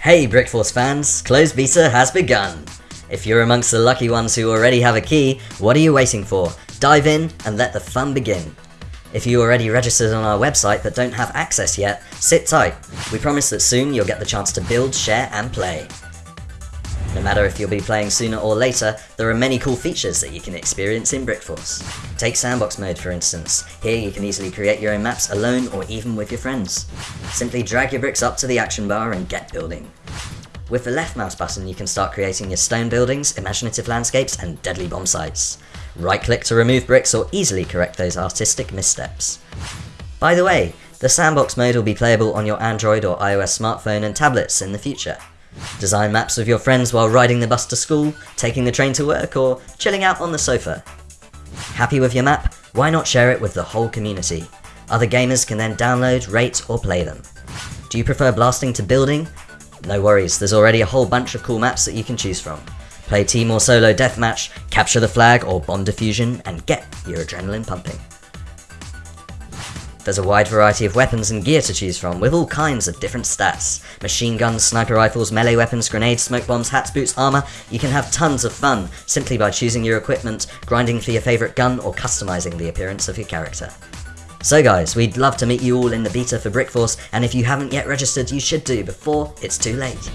Hey Brickforce fans, closed beta has begun! If you're amongst the lucky ones who already have a key, what are you waiting for? Dive in and let the fun begin. If you already registered on our website but don't have access yet, sit tight. We promise that soon you'll get the chance to build, share and play. No matter if you'll be playing sooner or later, there are many cool features that you can experience in Brickforce. Take sandbox mode for instance. Here you can easily create your own maps alone or even with your friends. Simply drag your bricks up to the action bar and get building. With the left mouse button you can start creating your stone buildings, imaginative landscapes and deadly bomb sites. Right click to remove bricks or easily correct those artistic missteps. By the way, the sandbox mode will be playable on your Android or iOS smartphone and tablets in the future. Design maps with your friends while riding the bus to school, taking the train to work, or chilling out on the sofa. Happy with your map? Why not share it with the whole community? Other gamers can then download, rate, or play them. Do you prefer blasting to building? No worries, there's already a whole bunch of cool maps that you can choose from. Play team or solo deathmatch, capture the flag or bomb diffusion, and get your adrenaline pumping. There's a wide variety of weapons and gear to choose from, with all kinds of different stats. Machine guns, sniper rifles, melee weapons, grenades, smoke bombs, hats, boots, armor. You can have tons of fun, simply by choosing your equipment, grinding for your favorite gun, or customizing the appearance of your character. So guys, we'd love to meet you all in the beta for Brickforce, and if you haven't yet registered, you should do before it's too late.